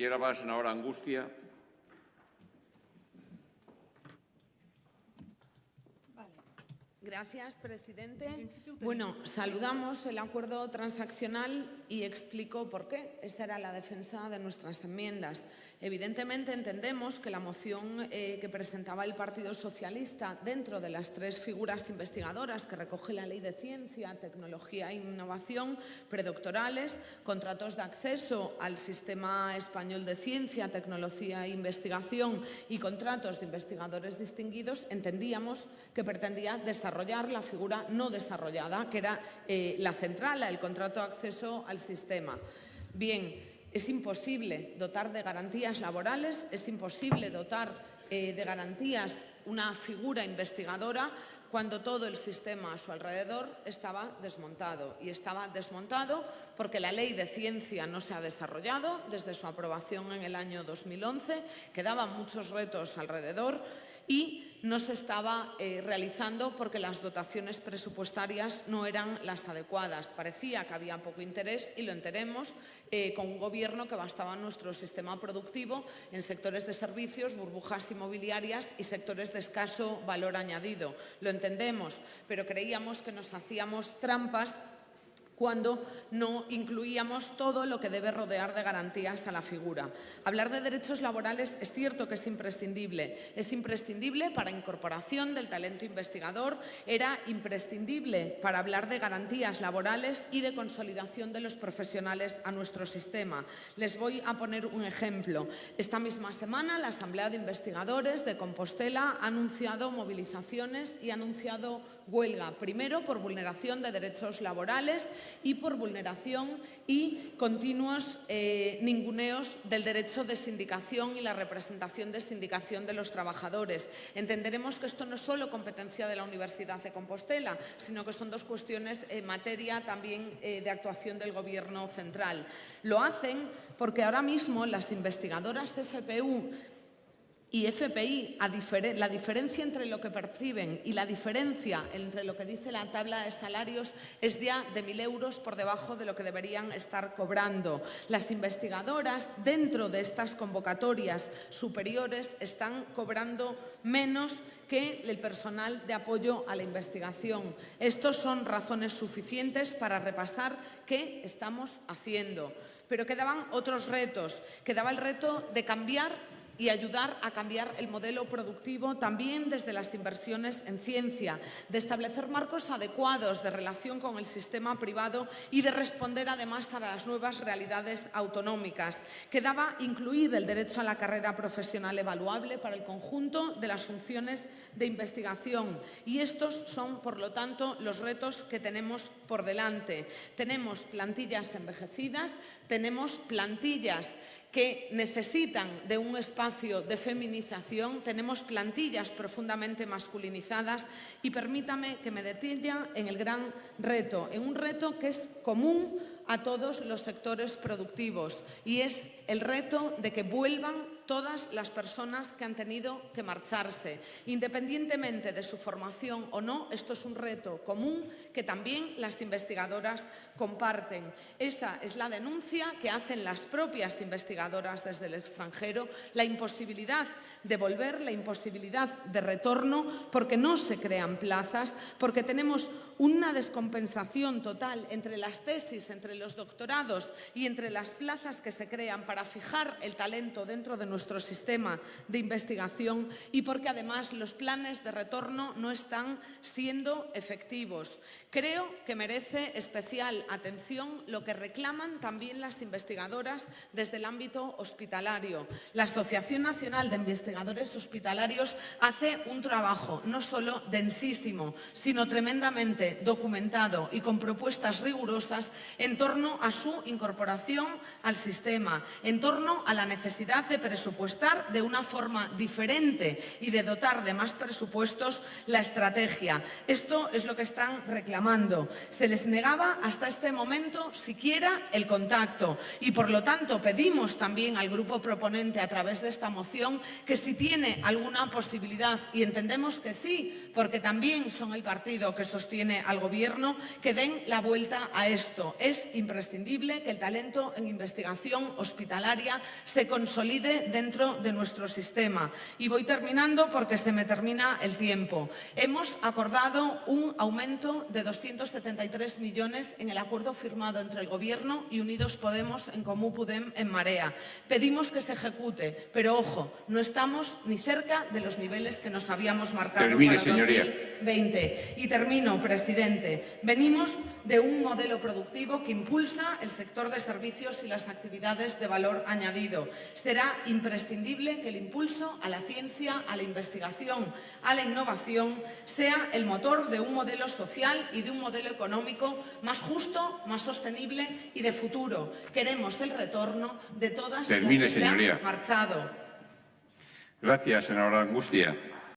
Tiene la palabra la senadora Angustia. Gracias, presidente. Bueno, saludamos el acuerdo transaccional y explico por qué. Esta era la defensa de nuestras enmiendas. Evidentemente entendemos que la moción eh, que presentaba el Partido Socialista dentro de las tres figuras investigadoras que recoge la Ley de Ciencia, Tecnología e Innovación, predoctorales, contratos de acceso al Sistema Español de Ciencia, Tecnología e Investigación y contratos de investigadores distinguidos, entendíamos que pretendía desarrollar la figura no desarrollada, que era eh, la central, el contrato de acceso al sistema. Bien, es imposible dotar de garantías laborales, es imposible dotar eh, de garantías una figura investigadora cuando todo el sistema a su alrededor estaba desmontado. Y estaba desmontado porque la ley de ciencia no se ha desarrollado desde su aprobación en el año 2011, quedaban muchos retos alrededor y no se estaba eh, realizando porque las dotaciones presupuestarias no eran las adecuadas. Parecía que había poco interés y lo enteremos eh, con un gobierno que bastaba nuestro sistema productivo en sectores de servicios, burbujas inmobiliarias y sectores de escaso valor añadido. Lo entendemos, pero creíamos que nos hacíamos trampas cuando no incluíamos todo lo que debe rodear de garantías a la figura. Hablar de derechos laborales es cierto que es imprescindible. Es imprescindible para incorporación del talento investigador, era imprescindible para hablar de garantías laborales y de consolidación de los profesionales a nuestro sistema. Les voy a poner un ejemplo. Esta misma semana la Asamblea de Investigadores de Compostela ha anunciado movilizaciones y ha anunciado huelga, primero por vulneración de derechos laborales y por vulneración y continuos eh, ninguneos del derecho de sindicación y la representación de sindicación de los trabajadores. Entenderemos que esto no es solo competencia de la Universidad de Compostela, sino que son dos cuestiones en materia también eh, de actuación del Gobierno central. Lo hacen porque ahora mismo las investigadoras CFPU y FPI, la diferencia entre lo que perciben y la diferencia entre lo que dice la tabla de salarios es ya de 1.000 euros por debajo de lo que deberían estar cobrando. Las investigadoras dentro de estas convocatorias superiores están cobrando menos que el personal de apoyo a la investigación. Estos son razones suficientes para repasar qué estamos haciendo. Pero quedaban otros retos. Quedaba el reto de cambiar y ayudar a cambiar el modelo productivo también desde las inversiones en ciencia, de establecer marcos adecuados de relación con el sistema privado y de responder además a las nuevas realidades autonómicas. Quedaba incluir el derecho a la carrera profesional evaluable para el conjunto de las funciones de investigación y estos son, por lo tanto, los retos que tenemos por delante. Tenemos plantillas envejecidas, tenemos plantillas que necesitan de un espacio de feminización, tenemos plantillas profundamente masculinizadas y permítame que me detenga en el gran reto, en un reto que es común a todos los sectores productivos y es el reto de que vuelvan todas las personas que han tenido que marcharse. Independientemente de su formación o no, esto es un reto común que también las investigadoras comparten. Esta es la denuncia que hacen las propias investigadoras desde el extranjero, la imposibilidad de volver, la imposibilidad de retorno, porque no se crean plazas, porque tenemos una descompensación total entre las tesis, entre los doctorados y entre las plazas que se crean para fijar el talento dentro de nuestro nuestro sistema de investigación y porque además los planes de retorno no están siendo efectivos. Creo que merece especial atención lo que reclaman también las investigadoras desde el ámbito hospitalario. La Asociación Nacional de Investigadores Hospitalarios hace un trabajo no solo densísimo, sino tremendamente documentado y con propuestas rigurosas en torno a su incorporación al sistema, en torno a la necesidad de presupuesto presupuestar de una forma diferente y de dotar de más presupuestos la estrategia. Esto es lo que están reclamando. Se les negaba hasta este momento siquiera el contacto y, por lo tanto, pedimos también al grupo proponente a través de esta moción que si tiene alguna posibilidad, y entendemos que sí, porque también son el partido que sostiene al Gobierno, que den la vuelta a esto. Es imprescindible que el talento en investigación hospitalaria se consolide dentro de nuestro sistema. Y voy terminando porque se me termina el tiempo. Hemos acordado un aumento de 273 millones en el acuerdo firmado entre el Gobierno y Unidos Podemos en Comú Podem en Marea. Pedimos que se ejecute, pero ojo, no estamos ni cerca de los niveles que nos habíamos marcado Termine, para señoría. 2020. Y termino, presidente. Venimos de un modelo productivo que impulsa el sector de servicios y las actividades de valor añadido. Será imprescindible que el impulso a la ciencia, a la investigación, a la innovación sea el motor de un modelo social y de un modelo económico más justo, más sostenible y de futuro. Queremos el retorno de todas Termine, las que se han marchado. Gracias, senadora Angustia.